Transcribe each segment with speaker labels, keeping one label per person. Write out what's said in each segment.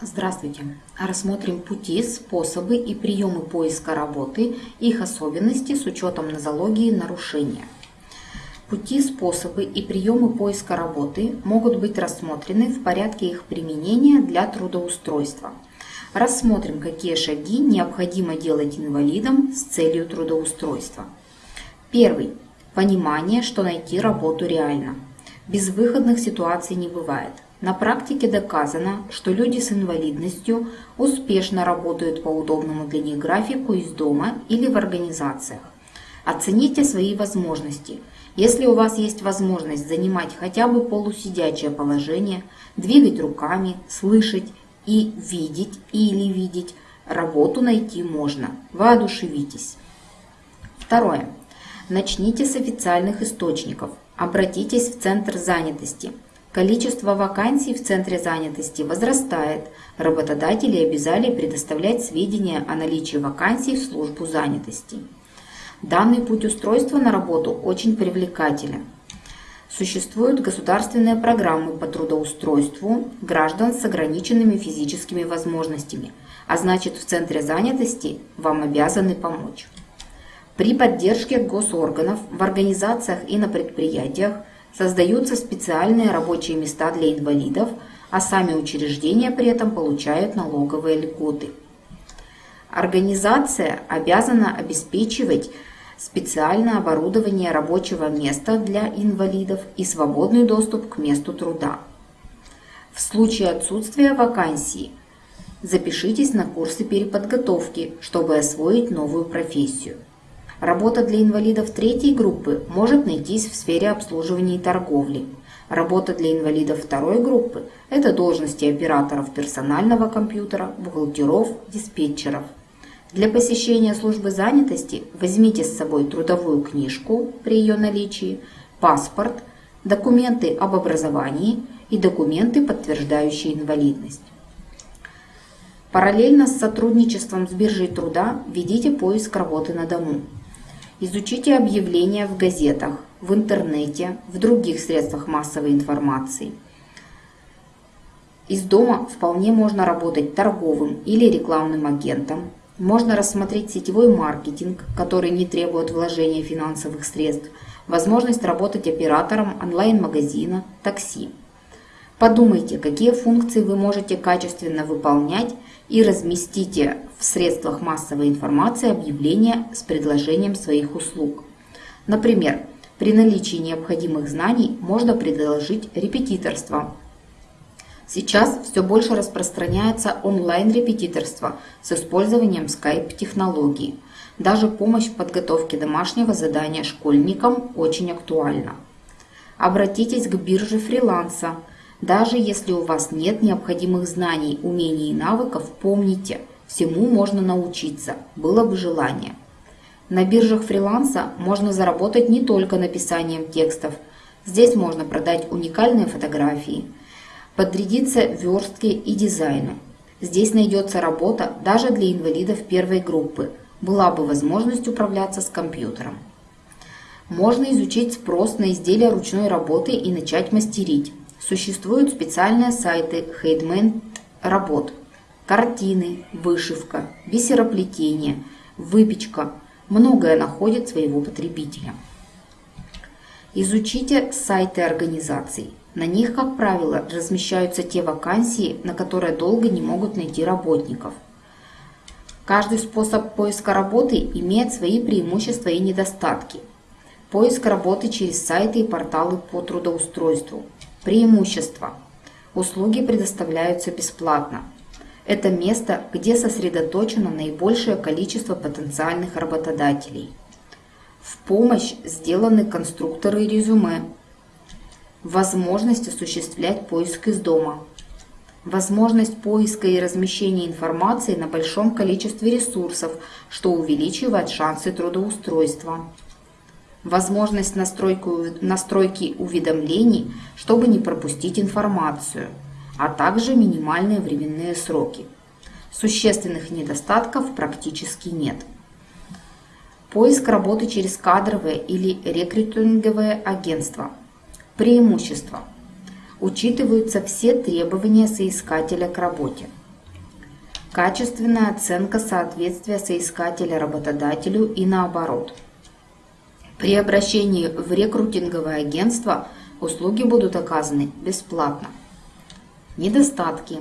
Speaker 1: Здравствуйте! Рассмотрим пути, способы и приемы поиска работы, их особенности с учетом нозологии нарушения. Пути, способы и приемы поиска работы могут быть рассмотрены в порядке их применения для трудоустройства. Рассмотрим, какие шаги необходимо делать инвалидам с целью трудоустройства. Первый. Понимание, что найти работу реально. Безвыходных ситуаций не бывает. На практике доказано, что люди с инвалидностью успешно работают по удобному для них графику из дома или в организациях. Оцените свои возможности. Если у вас есть возможность занимать хотя бы полусидячее положение, двигать руками, слышать и видеть или видеть, работу найти можно. Воодушевитесь. Второе. Начните с официальных источников. Обратитесь в Центр занятости – Количество вакансий в центре занятости возрастает. Работодатели обязали предоставлять сведения о наличии вакансий в службу занятости. Данный путь устройства на работу очень привлекателен. Существуют государственные программы по трудоустройству граждан с ограниченными физическими возможностями, а значит в центре занятости вам обязаны помочь. При поддержке госорганов в организациях и на предприятиях Создаются специальные рабочие места для инвалидов, а сами учреждения при этом получают налоговые льготы. Организация обязана обеспечивать специальное оборудование рабочего места для инвалидов и свободный доступ к месту труда. В случае отсутствия вакансии запишитесь на курсы переподготовки, чтобы освоить новую профессию. Работа для инвалидов третьей группы может найтись в сфере обслуживания и торговли. Работа для инвалидов второй группы – это должности операторов персонального компьютера, бухгалтеров, диспетчеров. Для посещения службы занятости возьмите с собой трудовую книжку при ее наличии, паспорт, документы об образовании и документы, подтверждающие инвалидность. Параллельно с сотрудничеством с биржей труда ведите поиск работы на дому. Изучите объявления в газетах, в интернете, в других средствах массовой информации. Из дома вполне можно работать торговым или рекламным агентом. Можно рассмотреть сетевой маркетинг, который не требует вложения финансовых средств, возможность работать оператором онлайн-магазина, такси. Подумайте, какие функции вы можете качественно выполнять и разместите в средствах массовой информации объявления с предложением своих услуг. Например, при наличии необходимых знаний можно предложить репетиторство. Сейчас все больше распространяется онлайн-репетиторство с использованием Skype-технологии. Даже помощь в подготовке домашнего задания школьникам очень актуальна. Обратитесь к бирже фриланса – даже если у вас нет необходимых знаний, умений и навыков, помните, всему можно научиться, было бы желание. На биржах фриланса можно заработать не только написанием текстов. Здесь можно продать уникальные фотографии, подрядиться верстке и дизайну. Здесь найдется работа даже для инвалидов первой группы. Была бы возможность управляться с компьютером. Можно изучить спрос на изделия ручной работы и начать мастерить. Существуют специальные сайты хейдмент работ, картины, вышивка, бисероплетение, выпечка. Многое находит своего потребителя. Изучите сайты организаций. На них, как правило, размещаются те вакансии, на которые долго не могут найти работников. Каждый способ поиска работы имеет свои преимущества и недостатки. Поиск работы через сайты и порталы по трудоустройству – Преимущества. Услуги предоставляются бесплатно. Это место, где сосредоточено наибольшее количество потенциальных работодателей. В помощь сделаны конструкторы резюме. Возможность осуществлять поиск из дома. Возможность поиска и размещения информации на большом количестве ресурсов, что увеличивает шансы трудоустройства возможность настройки уведомлений, чтобы не пропустить информацию, а также минимальные временные сроки. Существенных недостатков практически нет. Поиск работы через кадровые или рекрутинговые агентства. Преимущества. Учитываются все требования соискателя к работе. качественная оценка соответствия соискателя работодателю и наоборот. При обращении в рекрутинговое агентство услуги будут оказаны бесплатно. Недостатки.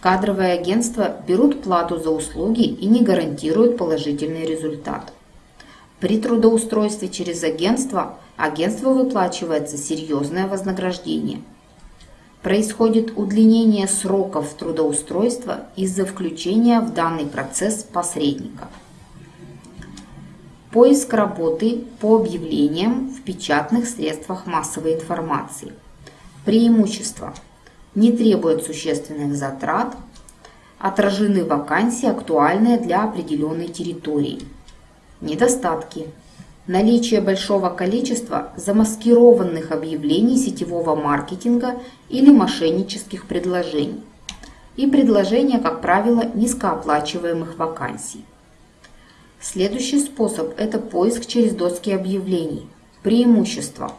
Speaker 1: Кадровые агентства берут плату за услуги и не гарантируют положительный результат. При трудоустройстве через агентство агентству выплачивается серьезное вознаграждение. Происходит удлинение сроков трудоустройства из-за включения в данный процесс посредника. Поиск работы по объявлениям в печатных средствах массовой информации. Преимущества. Не требует существенных затрат. Отражены вакансии, актуальные для определенной территории. Недостатки. Наличие большого количества замаскированных объявлений сетевого маркетинга или мошеннических предложений. И предложения, как правило, низкооплачиваемых вакансий. Следующий способ – это поиск через доски объявлений. Преимущества.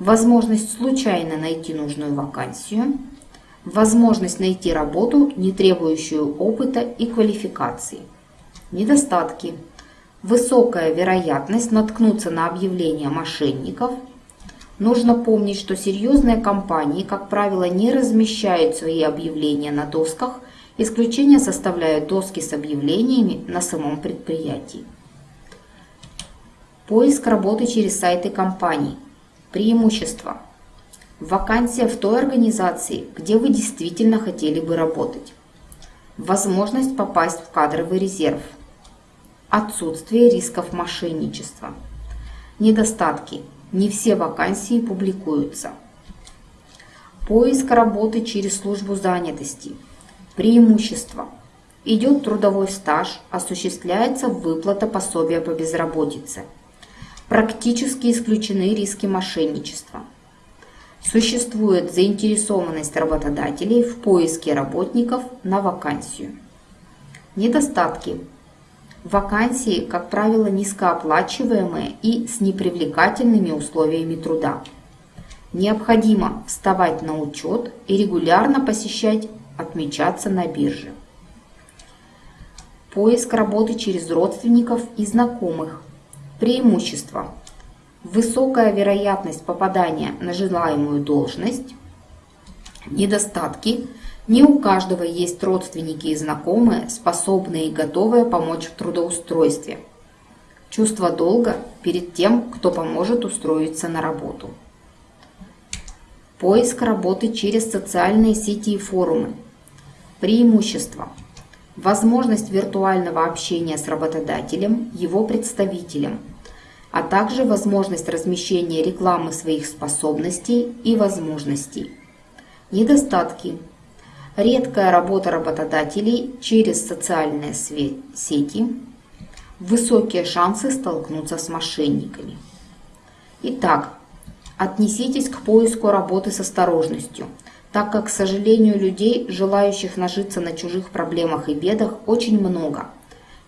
Speaker 1: Возможность случайно найти нужную вакансию. Возможность найти работу, не требующую опыта и квалификации. Недостатки – высокая вероятность наткнуться на объявления мошенников. Нужно помнить, что серьезные компании, как правило, не размещают свои объявления на досках, исключение составляют доски с объявлениями на самом предприятии. Поиск работы через сайты компаний. Преимущества. Вакансия в той организации, где вы действительно хотели бы работать. Возможность попасть в кадровый резерв – Отсутствие рисков мошенничества. Недостатки. Не все вакансии публикуются. Поиск работы через службу занятости. Преимущество. Идет трудовой стаж, осуществляется выплата пособия по безработице. Практически исключены риски мошенничества. Существует заинтересованность работодателей в поиске работников на вакансию. Недостатки Вакансии, как правило, низкооплачиваемые и с непривлекательными условиями труда. Необходимо вставать на учет и регулярно посещать, отмечаться на бирже. Поиск работы через родственников и знакомых. Преимущества. Высокая вероятность попадания на желаемую должность. Недостатки – не у каждого есть родственники и знакомые, способные и готовые помочь в трудоустройстве. Чувство долга перед тем, кто поможет устроиться на работу. Поиск работы через социальные сети и форумы. Преимущества. Возможность виртуального общения с работодателем, его представителем, а также возможность размещения рекламы своих способностей и возможностей. Недостатки редкая работа работодателей через социальные сети, высокие шансы столкнуться с мошенниками. Итак, отнеситесь к поиску работы с осторожностью, так как, к сожалению, людей, желающих нажиться на чужих проблемах и бедах, очень много.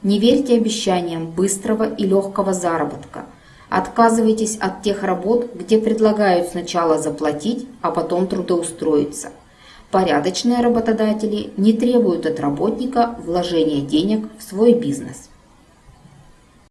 Speaker 1: Не верьте обещаниям быстрого и легкого заработка. Отказывайтесь от тех работ, где предлагают сначала заплатить, а потом трудоустроиться – Порядочные работодатели не требуют от работника вложения денег в свой бизнес.